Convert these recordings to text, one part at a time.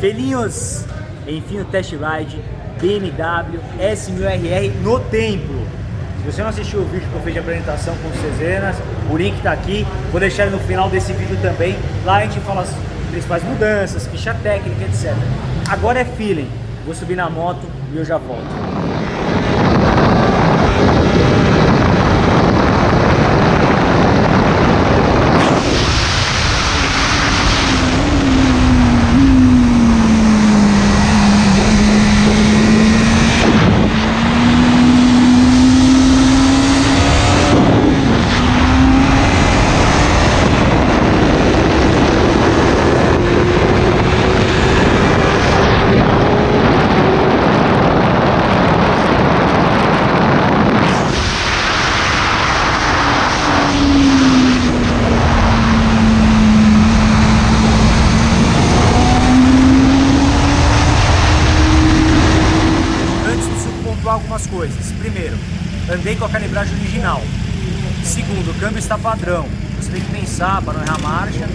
Felinhos, enfim o test ride BMW S1000RR no templo. Se você não assistiu o vídeo que eu fiz de apresentação com os Cezenas, o link está aqui, vou deixar no final desse vídeo também. Lá a gente fala as principais mudanças, ficha técnica, etc. Agora é feeling, vou subir na moto e eu já volto. Algumas coisas. Primeiro, andei com a calibragem original. Segundo, o câmbio está padrão. Você tem que pensar para não errar a marcha.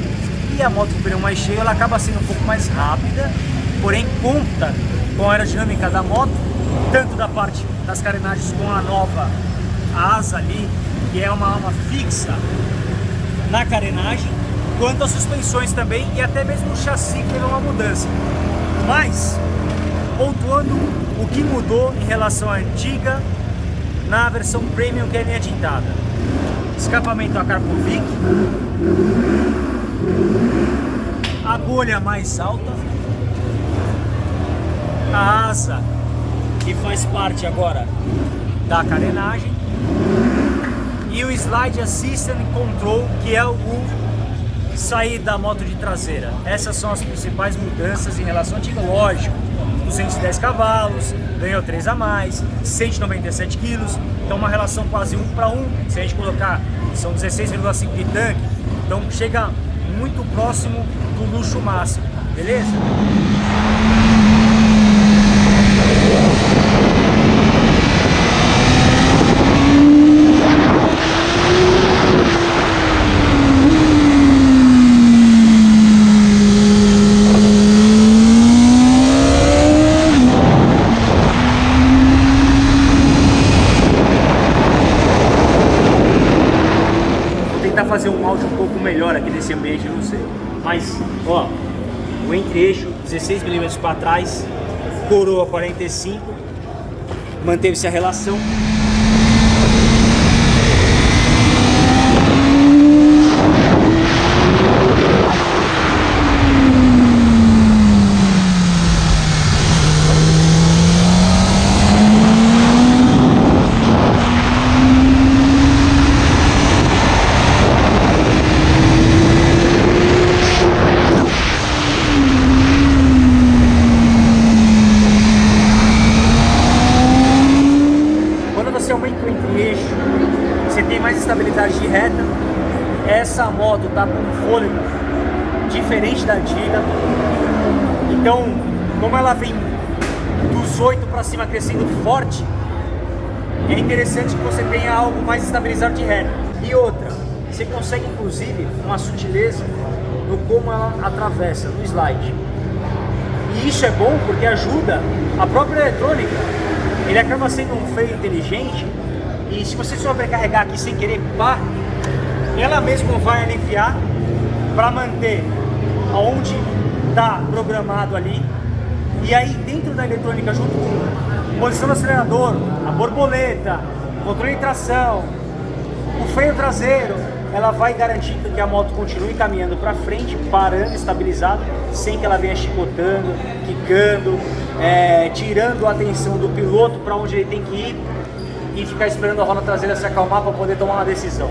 E a moto com o pneu mais cheio, ela acaba sendo um pouco mais rápida, porém conta com a aerodinâmica da moto, tanto da parte das carenagens com a nova asa ali, que é uma alma fixa na carenagem, quanto as suspensões também e até mesmo o chassi que teve uma mudança. Mas, pontuando o que mudou em relação à antiga na versão Premium que é linha tintada. Escapamento a Carpovic, a bolha mais alta, a asa que faz parte agora da carenagem. E o Slide Assistant Control que é o sair da moto de traseira. Essas são as principais mudanças em relação antiga, lógico 210 cavalos, ganhou 3 a mais, 197 quilos, então uma relação quase 1 para 1, se a gente colocar, são 16,5 de tanque, então chega muito próximo do luxo máximo, beleza? fazer um áudio um pouco melhor aqui nesse ambiente, não sei. Mas, ó, o entre-eixo 16mm para trás, coroa 45, manteve-se a relação. Moto tá com um fôlego diferente da antiga. Então, como ela vem dos 8 para cima crescendo forte, é interessante que você tenha algo mais estabilizado de reta. E outra, você consegue inclusive uma sutileza no como ela atravessa, no slide. E isso é bom porque ajuda a própria eletrônica. Ele acaba sendo um freio inteligente e se você sobrecarregar aqui sem querer, pá, ela mesma vai aliviar para manter aonde está programado ali. E aí dentro da eletrônica, junto com posição do acelerador, a borboleta, controle de tração, o freio traseiro, ela vai garantir que a moto continue caminhando para frente, parando, estabilizado, sem que ela venha chicotando, quicando, é, tirando a atenção do piloto para onde ele tem que ir e ficar esperando a roda traseira se acalmar para poder tomar uma decisão.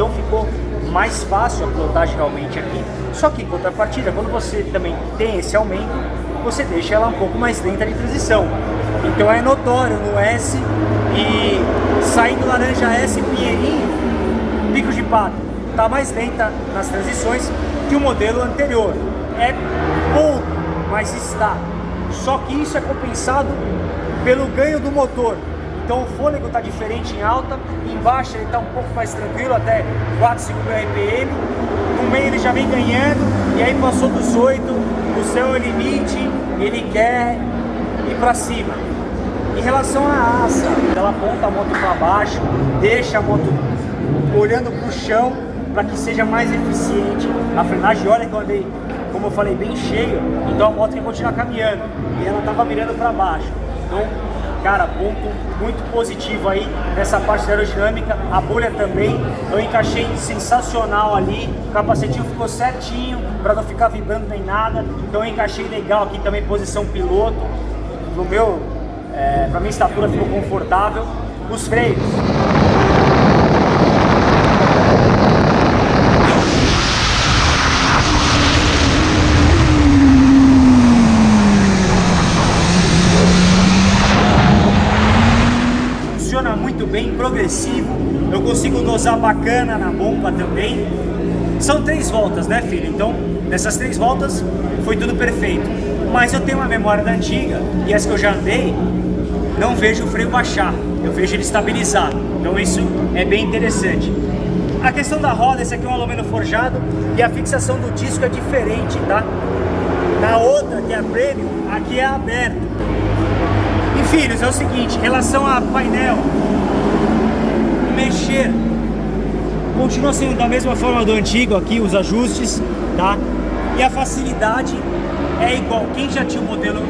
Então ficou mais fácil a pilotagem realmente aqui. Só que em contrapartida, quando você também tem esse aumento, você deixa ela um pouco mais lenta de transição. Então é notório no S e saindo laranja S Pinheirinho, pico de pato, está mais lenta nas transições que o modelo anterior. É pouco, mas está. Só que isso é compensado pelo ganho do motor. Então o fôlego está diferente em alta, embaixo ele está um pouco mais tranquilo, até 4, 5 mil RPM. No meio ele já vem ganhando, e aí passou dos 8, o céu é limite, ele quer ir para cima. Em relação à asa, ela aponta a moto para baixo, deixa a moto olhando para o chão para que seja mais eficiente a frenagem. Olha que eu andei, como eu falei, bem cheio, então a moto quer continuar caminhando e ela estava mirando para baixo. Então, cara, ponto muito positivo aí nessa parte da aerodinâmica, a bolha também, eu encaixei sensacional ali, o capacetinho ficou certinho para não ficar vibrando nem nada, então eu encaixei legal aqui também posição piloto, no meu, é, para minha estatura ficou confortável, os freios. bem progressivo, eu consigo dosar bacana na bomba também. São três voltas, né filho? Então, nessas três voltas foi tudo perfeito. Mas eu tenho uma memória da antiga, e essa que eu já andei, não vejo o freio baixar, eu vejo ele estabilizar. Então isso é bem interessante. A questão da roda, esse aqui é um alumínio forjado e a fixação do disco é diferente, tá? Na outra, que é a Premium, aqui é aberto. E filhos, é o seguinte, em relação a painel, mexer. Continua sendo da mesma forma do antigo aqui, os ajustes, tá? E a facilidade é igual. Quem já tinha o modelo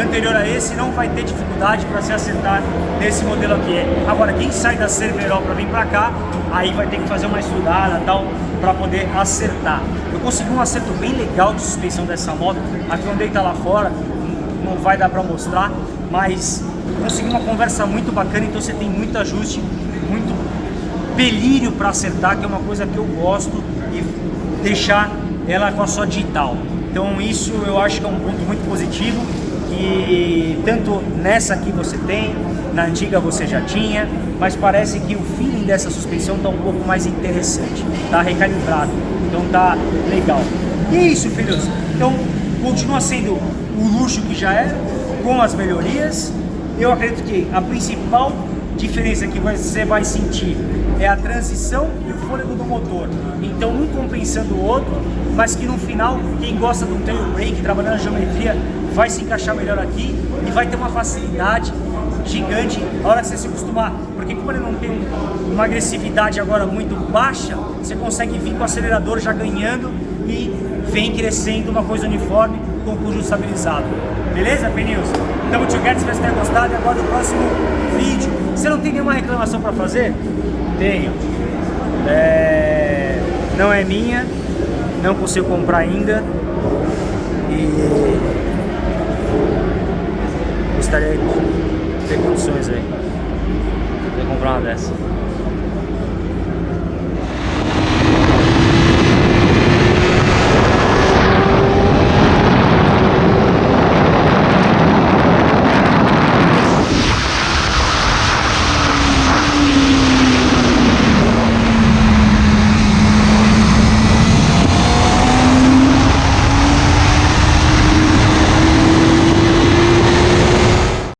anterior a esse não vai ter dificuldade para se acertar nesse modelo aqui. Agora, quem sai da Cerverol para vir para cá, aí vai ter que fazer uma estudada tal para poder acertar. Eu consegui um acerto bem legal de suspensão dessa moto. Aqui onde está lá fora, não vai dar para mostrar, mas consegui uma conversa muito bacana, então você tem muito ajuste, delírio para acertar, que é uma coisa que eu gosto, e deixar ela com a sua digital. Então isso eu acho que é um ponto muito positivo, que tanto nessa aqui você tem, na antiga você já tinha, mas parece que o feeling dessa suspensão está um pouco mais interessante, está recalibrado, então tá legal. E é isso, filhos. Então continua sendo o luxo que já era, com as melhorias. Eu acredito que a principal diferença que você vai sentir é a transição e o fôlego do motor. Então um compensando o outro, mas que no final, quem gosta do tail brake, trabalhando na geometria, vai se encaixar melhor aqui e vai ter uma facilidade gigante a hora que você se acostumar. Porque como ele não tem uma agressividade agora muito baixa, você consegue vir com o acelerador já ganhando e vem crescendo uma coisa uniforme com o conjunto estabilizado. Beleza, Pneus? Tamo together, espero que tenha gostado e agora no próximo vídeo. Você não tem nenhuma reclamação para fazer? Tenho. É... Não é minha, não consigo comprar ainda. E gostaria de ter condições aí de comprar uma dessa.